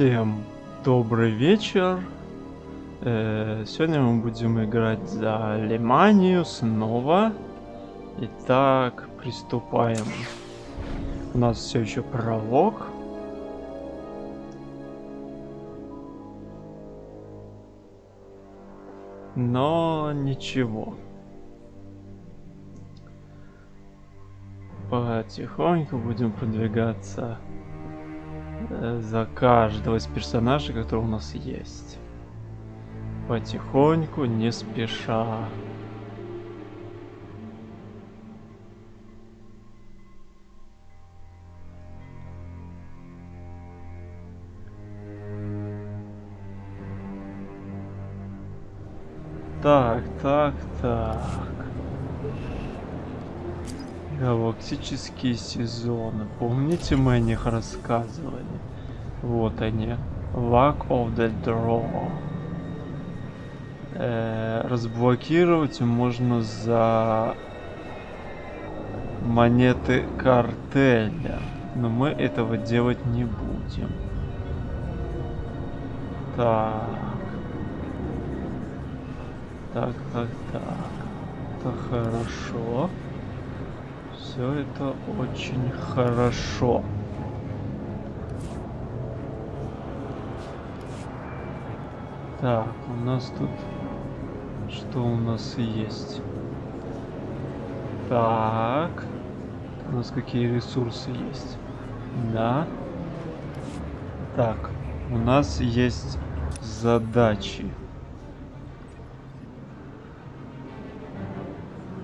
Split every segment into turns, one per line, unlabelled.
Всем добрый вечер. Э, сегодня мы будем играть за Лиманию снова. Итак, приступаем. У нас все еще пролог. Но ничего. Потихоньку будем продвигаться за каждого из персонажей, который у нас есть. Потихоньку, не спеша. Так, так, так. Галактические сезоны. Помните, мы о них рассказывали? Вот они. Luck of the Draw. Э, разблокировать можно за монеты картеля. Но мы этого делать не будем. Так. Так, так, так. Это хорошо. Все это очень хорошо. Так, у нас тут... Что у нас есть? Так. У нас какие ресурсы есть? Да. Так, у нас есть задачи.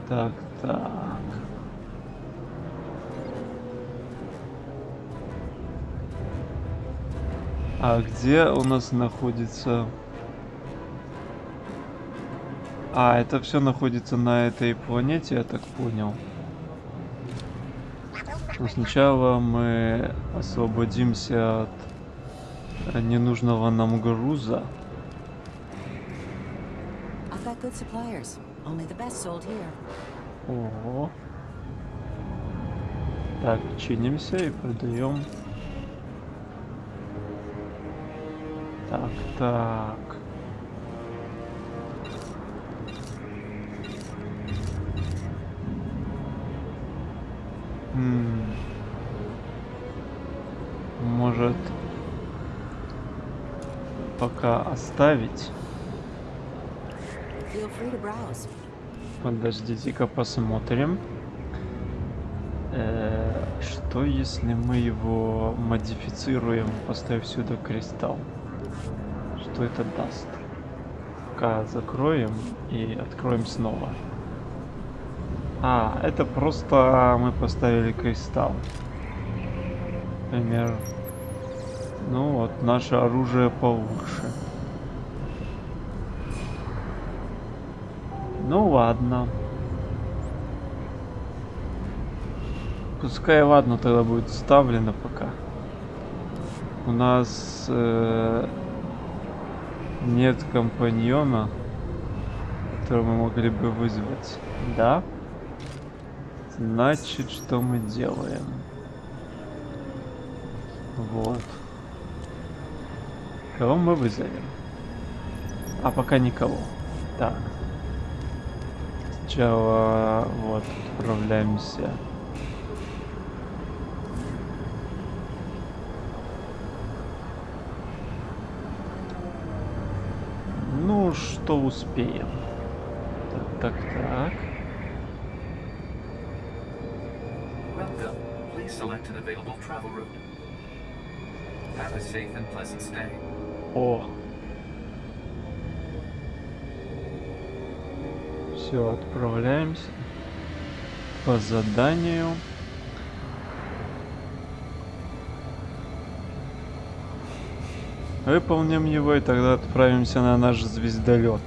Так, так. А где у нас находится... А, это все находится на этой планете, я так понял. Но сначала мы освободимся от ненужного нам груза. Ого. Так, чинимся и продаем. Так, так. Может пока оставить? Подождите-ка посмотрим. Э, Что если мы его модифицируем, поставив сюда кристалл? Что это даст? Пока закроем и откроем снова. А, это просто мы поставили кристалл. Например, ну вот, наше оружие получше. Ну ладно. Пускай ладно тогда будет вставлено пока. У нас э, нет компаньона, которого мы могли бы вызвать. Да? Значит, что мы делаем? Вот. Кого мы вызовем? А пока никого. Так. Сначала вот отправляемся. Ну, что успеем. Так, так, так.
Please select an available travel route. Have a safe and pleasant stay.
О. Все, отправляемся по заданию. Выполним его и тогда отправимся на наш звездолет.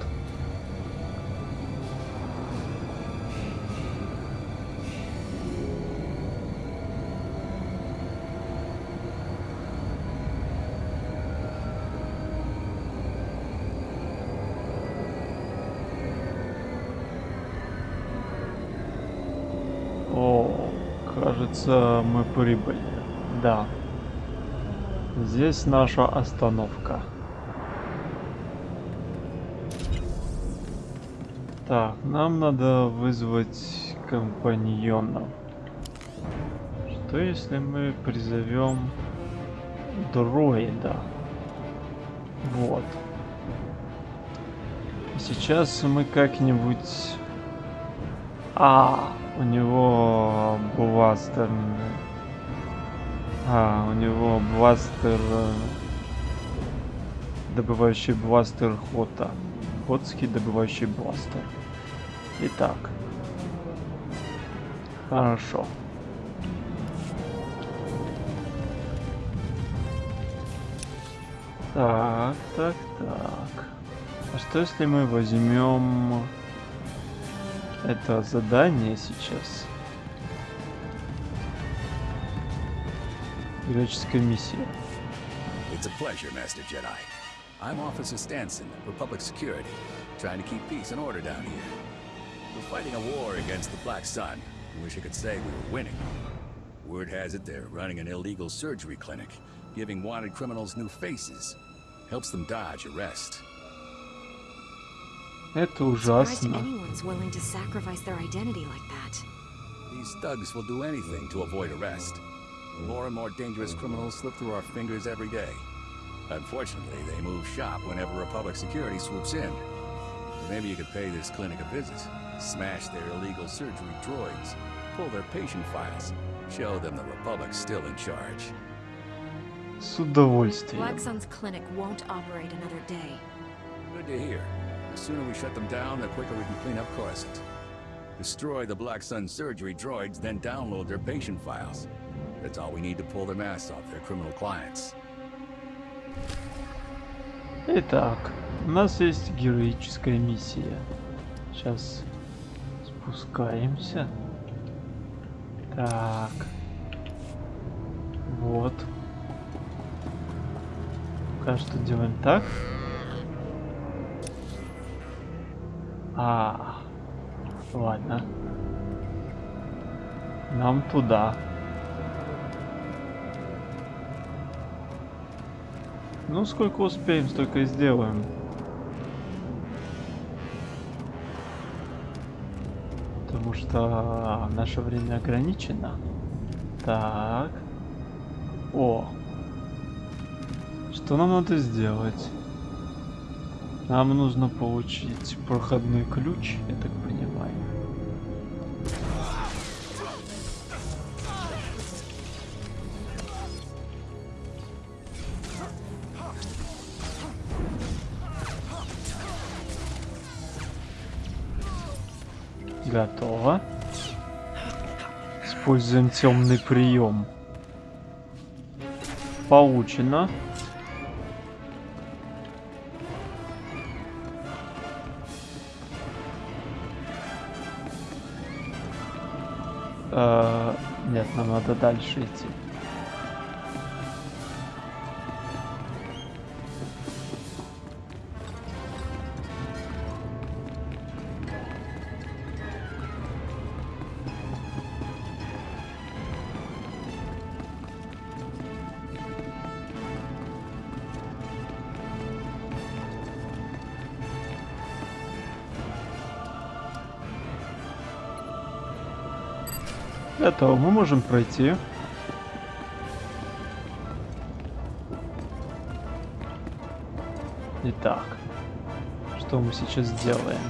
Кажется, мы прибыли. Да. Здесь наша остановка. Так, нам надо вызвать компаньонов. Что если мы призовем дроида? Вот. Сейчас мы как-нибудь... А, у него бластер. А, у него бластер... э, Добывающий бластер Хота. Хотский добывающий бластер. Итак. Хорошо. Так, так, так. А что если мы возьмем это задание сейчас? Греческая миссия.
It's a pleasure, Master Jedi. I'm Officer Stanson, Republic Security, trying to keep peace and order down here. We're fighting a war against the Black Sun. I wish I could say we were winning. Word has it they're running an illegal surgery clinic, giving wanted criminals new faces. Helps them dodge arrest.
like that.
These thugs will do anything to avoid arrest. More and more dangerous criminals slip through our fingers every day. Unfortunately, they move shop whenever Republic Security swoops in. Maybe you could pay this clinic a visit, smash their illegal surgery droids, pull their patient files, show them the Republic's still in charge.
С удовольствием.
Black Sun's clinic won't operate another day.
Good to hear. The sooner we shut them down, the quicker we can clean up Coruscant. Destroy the Black Sun surgery droids, then download their patient files. That's all we need to pull their masks off their criminal clients.
Итак, у нас есть героическая миссия. Сейчас спускаемся. Так. Вот. Пока что делаем так. А, ладно. Нам туда. Ну, сколько успеем, столько и сделаем. Потому что наше время ограничено. Так. О. Что нам надо сделать? Нам нужно получить проходной ключ, я так понимаю. Готово. Используем темный прием. Получено. Дальше идти. Готово, мы можем пройти. Итак, что мы сейчас делаем?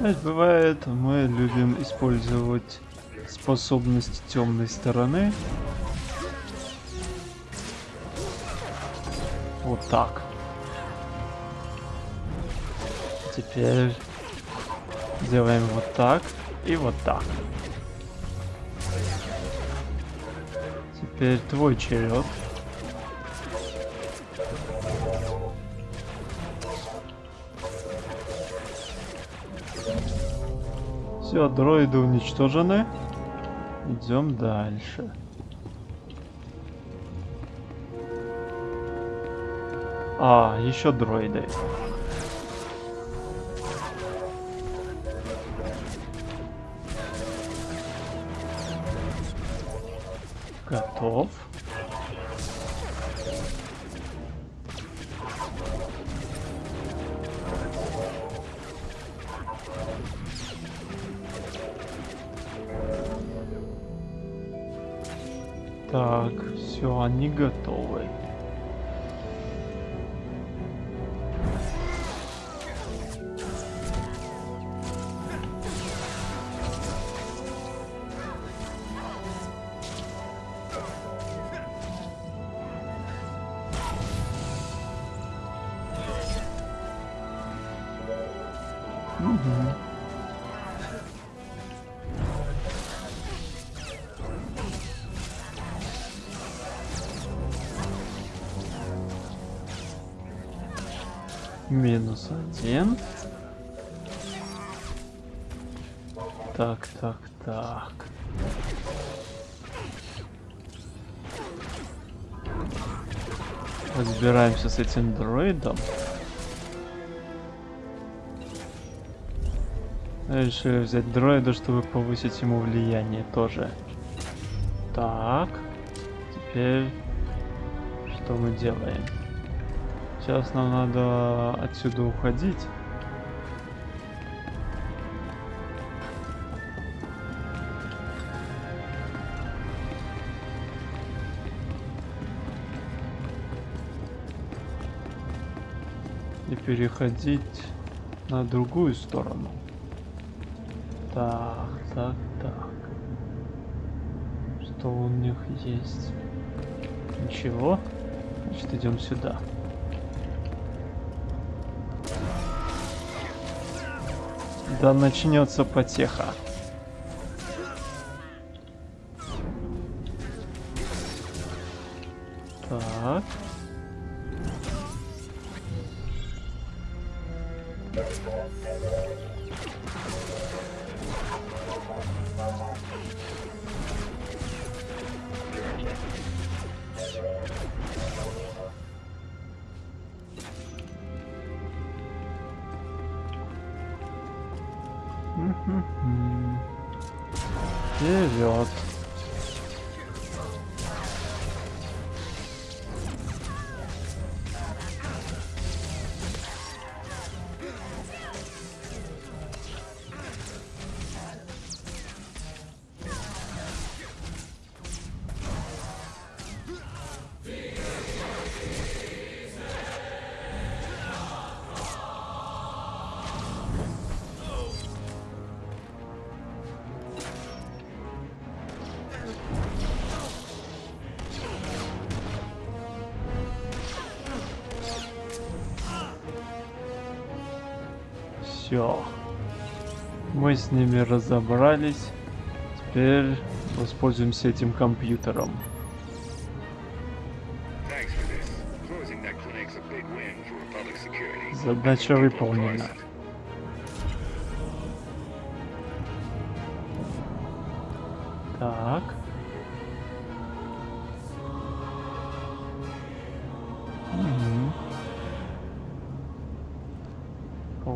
Знаешь, бывает, мы любим использовать способность темной стороны. Вот так. Теперь делаем вот так и вот так. Теперь твой черед. Все, дроиды уничтожены. Идем дальше. А, еще дроиды. Готов. Мгм. Минус один. Так, так, так. Разбираемся с этим дроидом. Решили взять дроида, чтобы повысить ему влияние тоже. Так. Теперь что мы делаем? Сейчас нам надо отсюда уходить. И переходить на другую сторону. Так, так, так. Что у них есть? Ничего. Значит, идем сюда. Да начнется потеха. Все. Мы с ними разобрались. Теперь воспользуемся этим компьютером.
Thanks for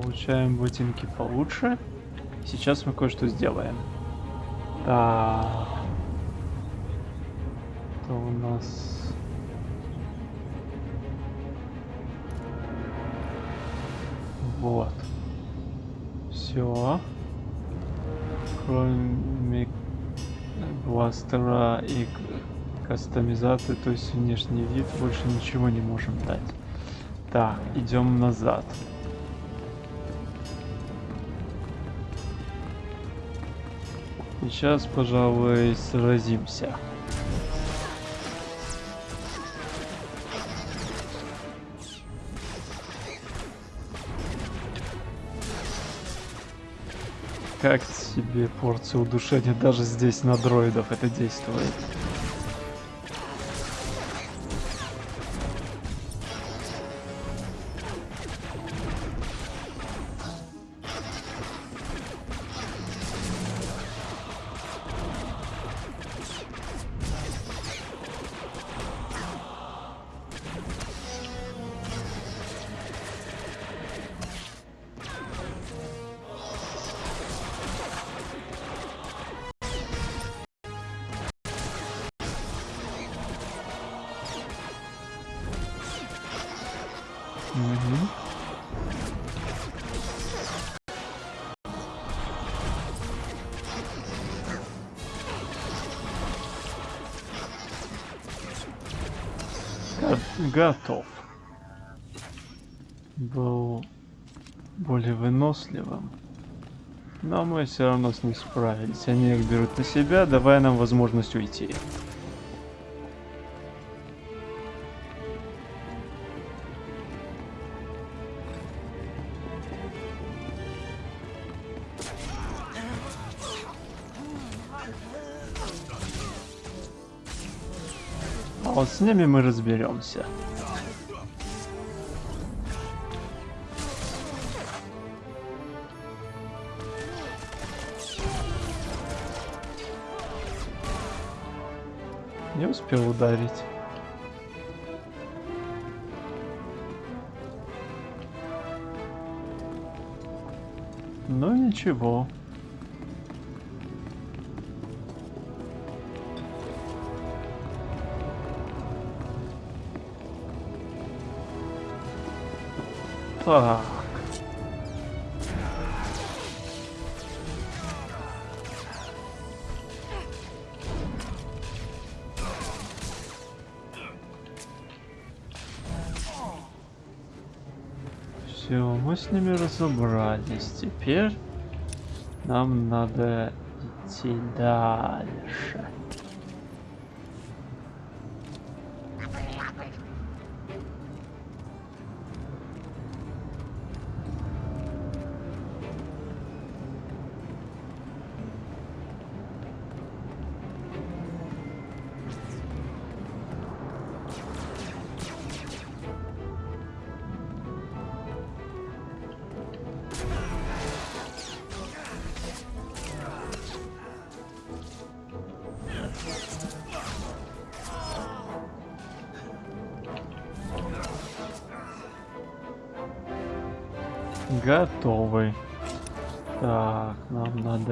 Получаем ботинки получше. Сейчас мы кое-что сделаем. Так. Это у нас... Вот. Все. Кроме бластера и кастомизации, то есть внешний вид, больше ничего не можем дать. Так, идем назад. Сейчас, пожалуй, сразимся. Как себе порция удушения даже здесь на дроидов это действует. Готов. Был более выносливым. Но мы все равно с ним справились. Они их берут на себя, давая нам возможность уйти. Вот с ними мы разберемся. Не успел ударить. Ну ничего. Все, мы с ними разобрались. Теперь нам надо идти дальше.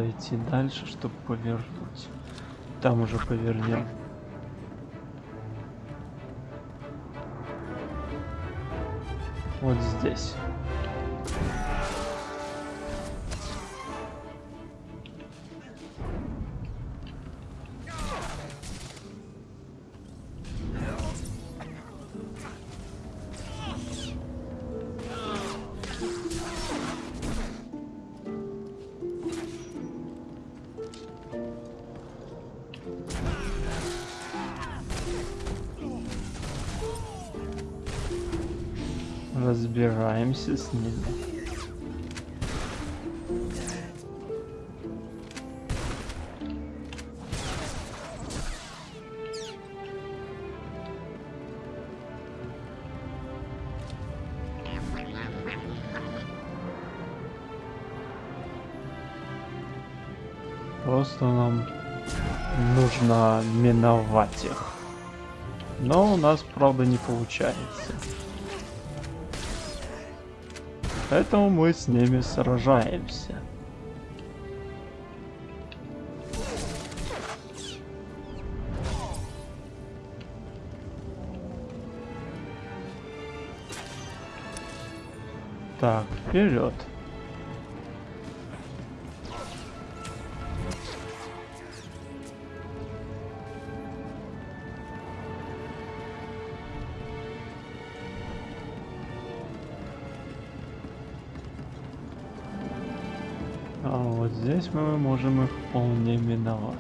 Надо идти дальше, чтобы повернуть. Там уже повернем. Вот здесь. Просто нам нужно миновать их. Но у нас, правда, не получается. Поэтому мы с ними сражаемся. Так, вперед. Здесь мы можем их вполне миновать.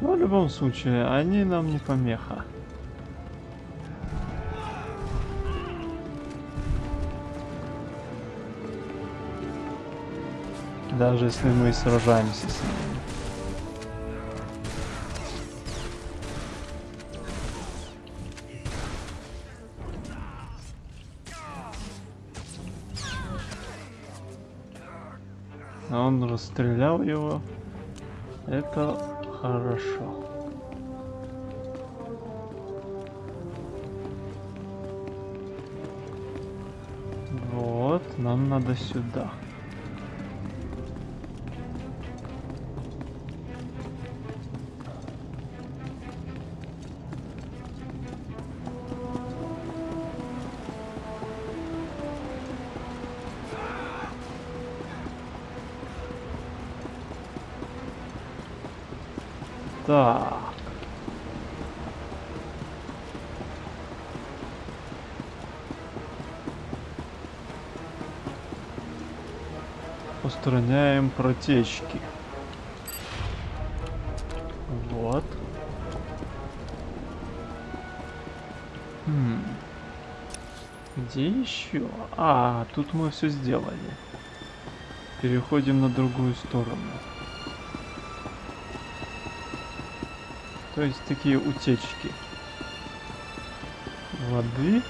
Но в любом случае, они нам не помеха. Даже если мы сражаемся с ними. А Он расстрелял его. Это хорошо. нам надо сюда. Так. Устраняем протечки. Вот. Хм. Где еще? А, тут мы все сделали. Переходим на другую сторону. То есть такие утечки воды.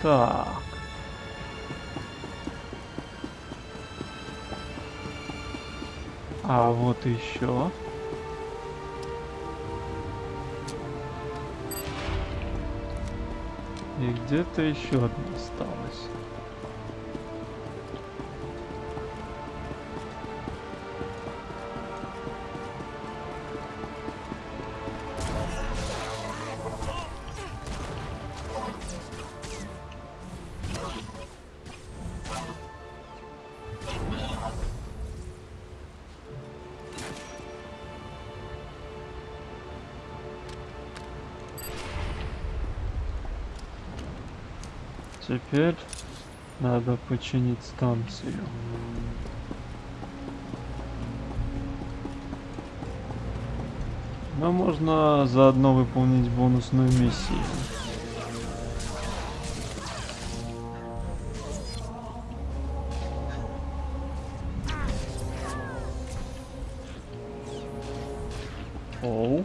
Так. А вот еще. И где-то еще одна осталась. Теперь надо починить станцию. Но можно заодно выполнить бонусную миссию. Оу.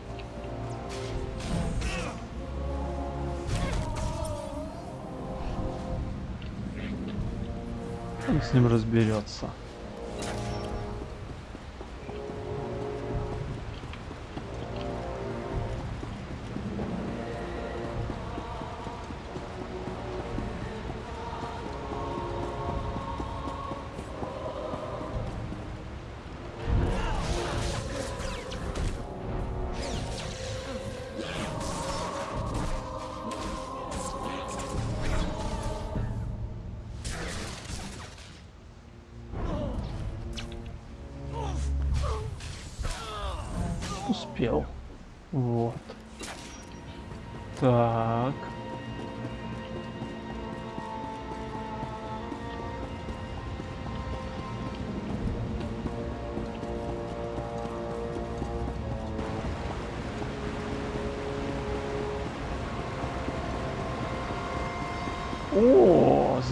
С ним разберется.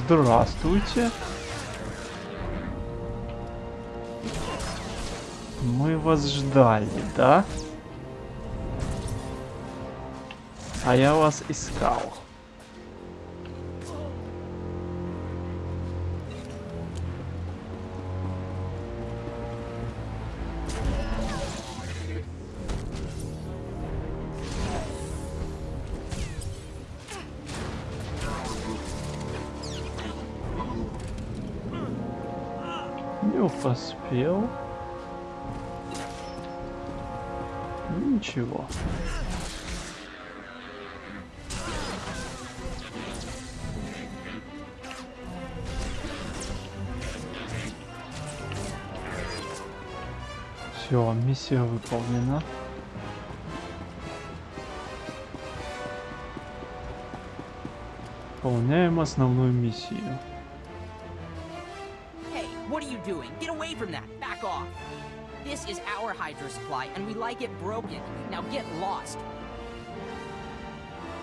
Здравствуйте. Мы вас ждали, да? А я вас искал. Поспел. Ничего. Все, миссия выполнена. Выполняем основную миссию.
Hey, what are you doing? Get away from that! Back off! This is our hydro supply, and we like it broken. Now get lost.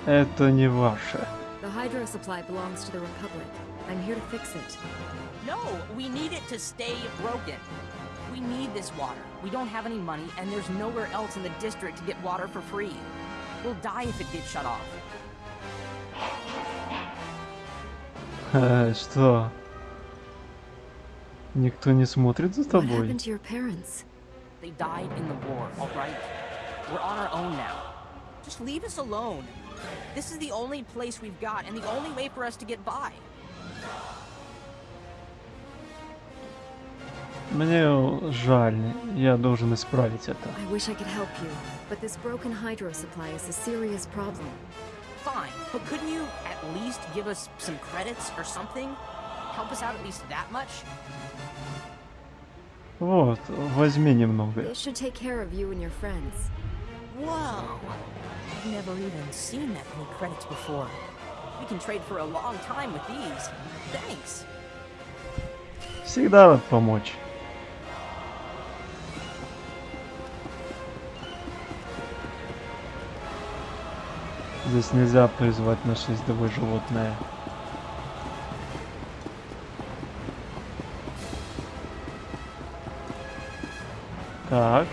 Это не ваше.
The hydro supply belongs to the Republic. I'm here to fix it.
No, we need it to stay broken. We need this water. We don't have any money, and there's nowhere else in the district to get water for free. We'll die if it gets shut off.
Э, Что? Никто не смотрит за
What
тобой?
happened to your parents?
They died in the war, alright? We're on our own now. Just leave us alone. This is the only place we've got, and the only way for us to get by.
Мне жаль, я должен исправить это.
I wish I could help you, but this broken hydro supply is a serious problem.
Fine, but couldn't you at least give us some credits or something? Help us out at least that much?
Вот, возьми немного.
This should take care of you and your friends.
Whoa! I've never even seen that many credits before. We can trade for a long time with these. Thanks.
Всегда рад помочь. Здесь нельзя призвать наше ездовое животное. Так.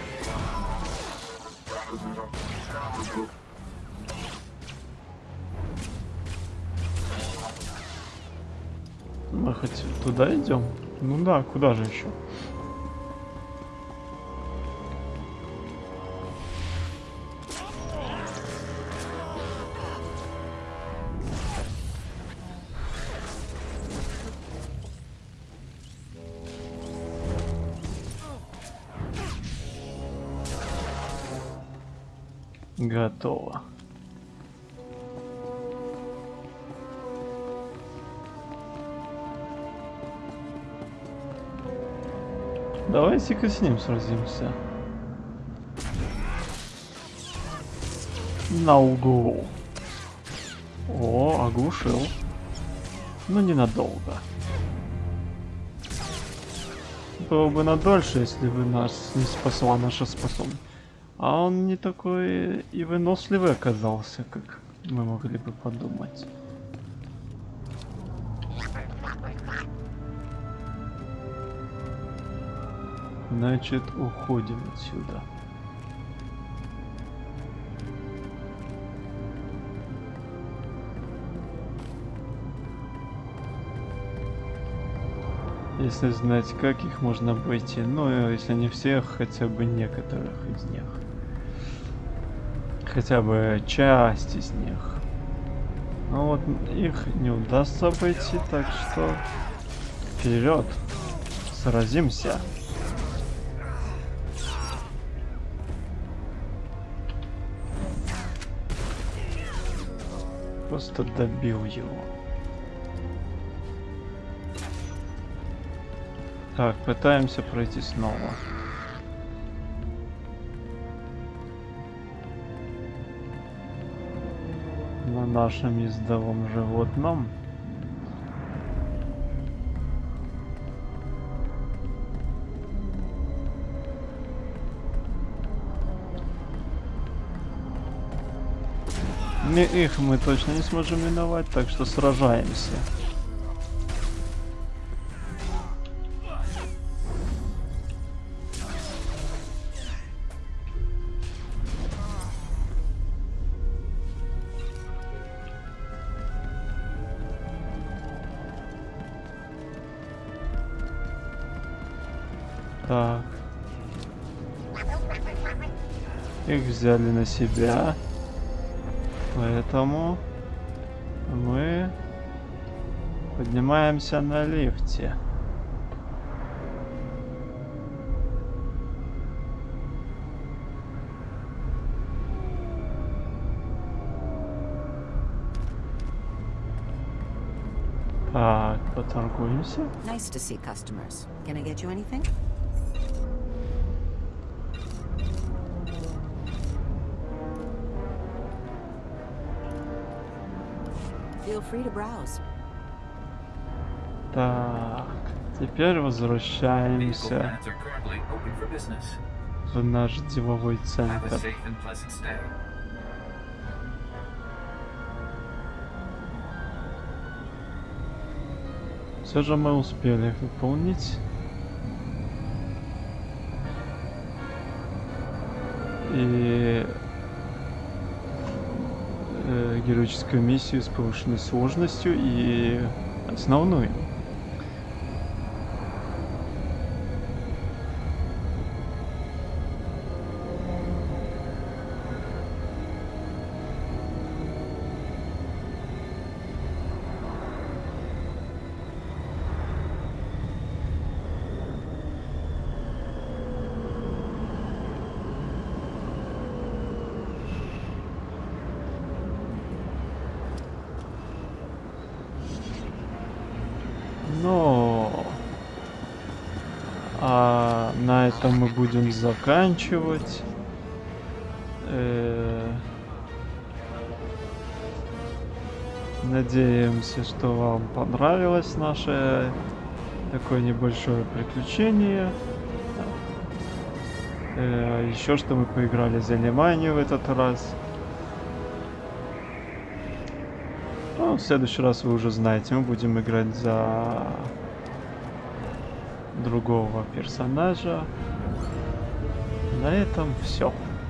Мы хоть туда идем? Ну да, куда же еще? Готово. Давайте-ка с ним сразимся. На углу. О, оглушил. Но ненадолго. Было бы надольше, если бы нас не спасла наша способность. А он не такой и выносливый оказался, как мы могли бы подумать. Значит, уходим отсюда. Если знать, как их можно обойти, ну, если не всех, хотя бы некоторых из них. Хотя бы часть из них. Но вот их не удастся обойти, так что вперед, сразимся. Просто добил его. Так, пытаемся пройти снова. На нашем ездовом животном. Не их мы точно не сможем миновать, так что сражаемся. Взяли на себя. Поэтому мы поднимаемся на лифте. Так, поторгуемся.
Nice to see customers. Can I get you anything? Feel free to browse.
Так, теперь возвращаемся в наш деловой центр. Все же мы успели выполнить. И э, героическую миссию с повышенной сложностью и основную. Этом мы будем заканчивать. Э, Надеемся, что вам понравилось наше такое небольшое приключение. Э, Еще что мы поиграли за Лиманию в этот раз. Ну, в следующий раз вы уже знаете, мы будем играть за другого персонажа. На этом все.